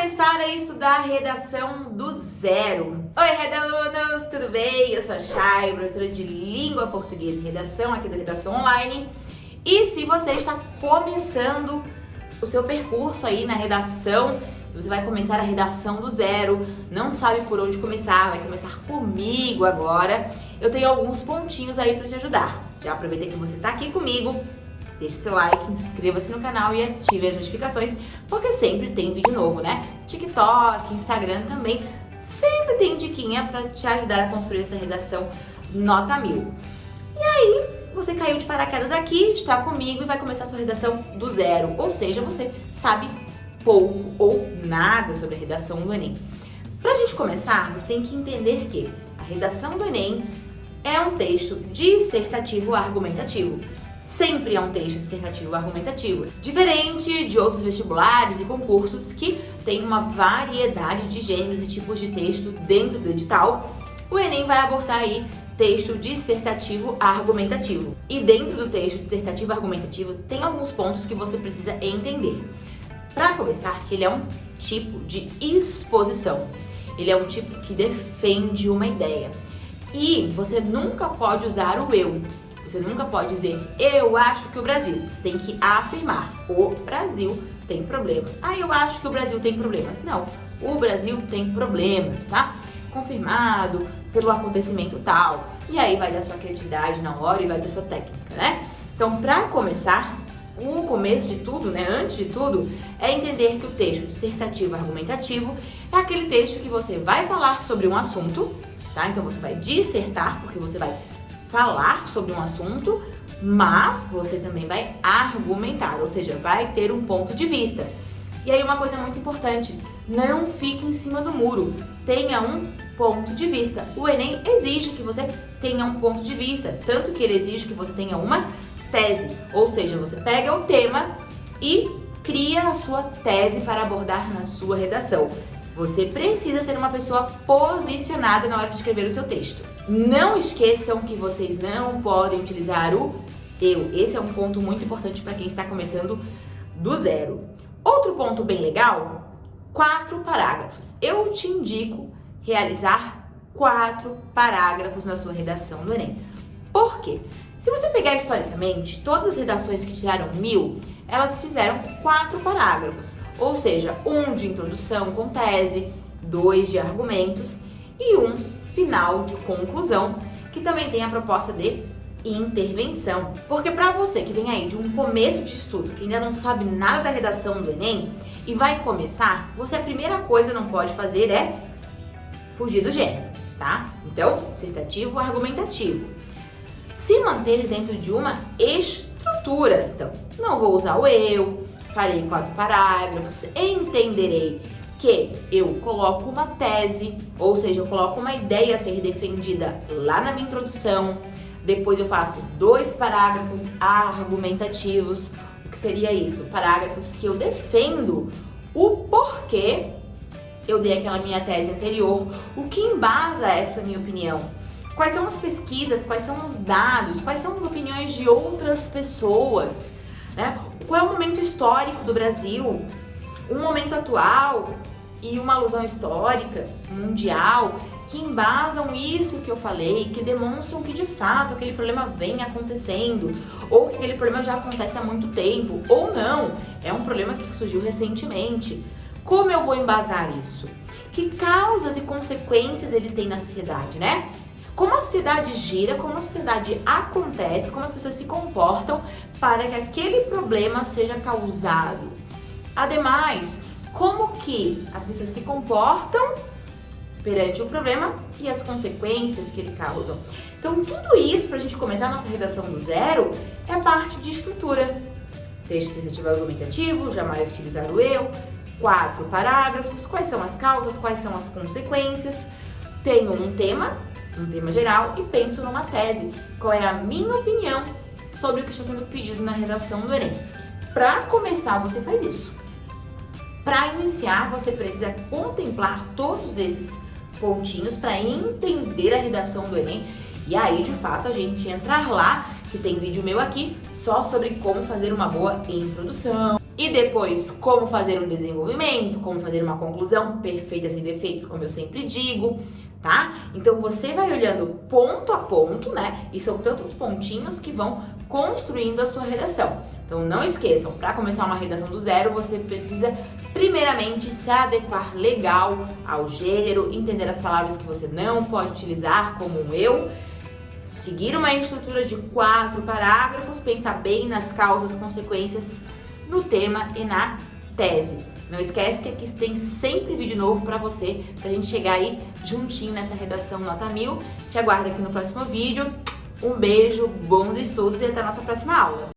começar a estudar redação do zero. Oi, redalunos, tudo bem? Eu sou a Chay, professora de Língua Portuguesa e Redação aqui do Redação Online. E se você está começando o seu percurso aí na redação, se você vai começar a redação do zero, não sabe por onde começar, vai começar comigo agora, eu tenho alguns pontinhos aí para te ajudar. Já aproveitei que você está aqui comigo, Deixe seu like, inscreva-se no canal e ative as notificações, porque sempre tem vídeo novo, né? TikTok, Instagram também, sempre tem diquinha para te ajudar a construir essa redação nota mil. E aí, você caiu de paraquedas aqui, está comigo e vai começar a sua redação do zero, ou seja, você sabe pouco ou nada sobre a redação do Enem. Para a gente começar, você tem que entender que a redação do Enem é um texto dissertativo argumentativo sempre é um texto dissertativo argumentativo, diferente de outros vestibulares e concursos que tem uma variedade de gêneros e tipos de texto dentro do edital, o Enem vai abordar aí texto dissertativo argumentativo. E dentro do texto dissertativo argumentativo tem alguns pontos que você precisa entender. Para começar, que ele é um tipo de exposição. Ele é um tipo que defende uma ideia. E você nunca pode usar o eu. Você nunca pode dizer, eu acho que o Brasil. Você tem que afirmar, o Brasil tem problemas. Ah, eu acho que o Brasil tem problemas. Não, o Brasil tem problemas, tá? Confirmado pelo acontecimento tal. E aí vai da sua criatividade na hora e vai da sua técnica, né? Então, para começar, o começo de tudo, né, antes de tudo, é entender que o texto dissertativo argumentativo é aquele texto que você vai falar sobre um assunto, tá? Então você vai dissertar, porque você vai falar sobre um assunto, mas você também vai argumentar, ou seja, vai ter um ponto de vista. E aí uma coisa muito importante, não fique em cima do muro, tenha um ponto de vista. O Enem exige que você tenha um ponto de vista, tanto que ele exige que você tenha uma tese, ou seja, você pega o tema e cria a sua tese para abordar na sua redação. Você precisa ser uma pessoa posicionada na hora de escrever o seu texto. Não esqueçam que vocês não podem utilizar o eu. Esse é um ponto muito importante para quem está começando do zero. Outro ponto bem legal, quatro parágrafos. Eu te indico realizar quatro parágrafos na sua redação do Enem. Por quê? Se você pegar historicamente, todas as redações que tiraram mil, elas fizeram quatro parágrafos, ou seja, um de introdução com tese, dois de argumentos e um final de conclusão, que também tem a proposta de intervenção. Porque para você que vem aí de um começo de estudo, que ainda não sabe nada da redação do Enem e vai começar, você a primeira coisa não pode fazer é fugir do gênero, tá? Então, dissertativo, argumentativo se manter dentro de uma estrutura. Então, não vou usar o eu, farei quatro parágrafos, entenderei que eu coloco uma tese, ou seja, eu coloco uma ideia a ser defendida lá na minha introdução, depois eu faço dois parágrafos argumentativos, o que seria isso? Parágrafos que eu defendo o porquê eu dei aquela minha tese anterior, o que embasa essa minha opinião. Quais são as pesquisas, quais são os dados, quais são as opiniões de outras pessoas, né? Qual é o momento histórico do Brasil, um momento atual e uma alusão histórica, mundial, que embasam isso que eu falei, que demonstram que de fato aquele problema vem acontecendo, ou que aquele problema já acontece há muito tempo, ou não, é um problema que surgiu recentemente. Como eu vou embasar isso? Que causas e consequências ele tem na sociedade, né? Como a sociedade gira, como a sociedade acontece, como as pessoas se comportam para que aquele problema seja causado. Ademais, como que as pessoas se comportam perante o problema e as consequências que ele causa. Então, tudo isso, para a gente começar a nossa redação do zero, é parte de estrutura. Texto sensitivo argumentativo, jamais utilizar o eu, quatro parágrafos, quais são as causas, quais são as consequências. Tenho um tema, um tema geral e penso numa tese. Qual é a minha opinião sobre o que está sendo pedido na redação do Enem? Para começar, você faz isso. Para iniciar, você precisa contemplar todos esses pontinhos para entender a redação do Enem e aí, de fato, a gente entrar lá, que tem vídeo meu aqui, só sobre como fazer uma boa introdução, e depois como fazer um desenvolvimento, como fazer uma conclusão, perfeita sem defeitos, como eu sempre digo, tá? Então você vai olhando ponto a ponto, né? E são tantos pontinhos que vão construindo a sua redação. Então não esqueçam, para começar uma redação do zero, você precisa primeiramente se adequar legal ao gênero, entender as palavras que você não pode utilizar, como eu, seguir uma estrutura de quatro parágrafos, pensar bem nas causas, consequências no tema e na tese. Não esquece que aqui tem sempre vídeo novo para você, pra gente chegar aí juntinho nessa redação nota mil. Te aguardo aqui no próximo vídeo. Um beijo, bons estudos e até a nossa próxima aula.